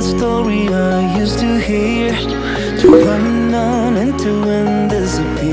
story I used to hear. To run on and to end disappear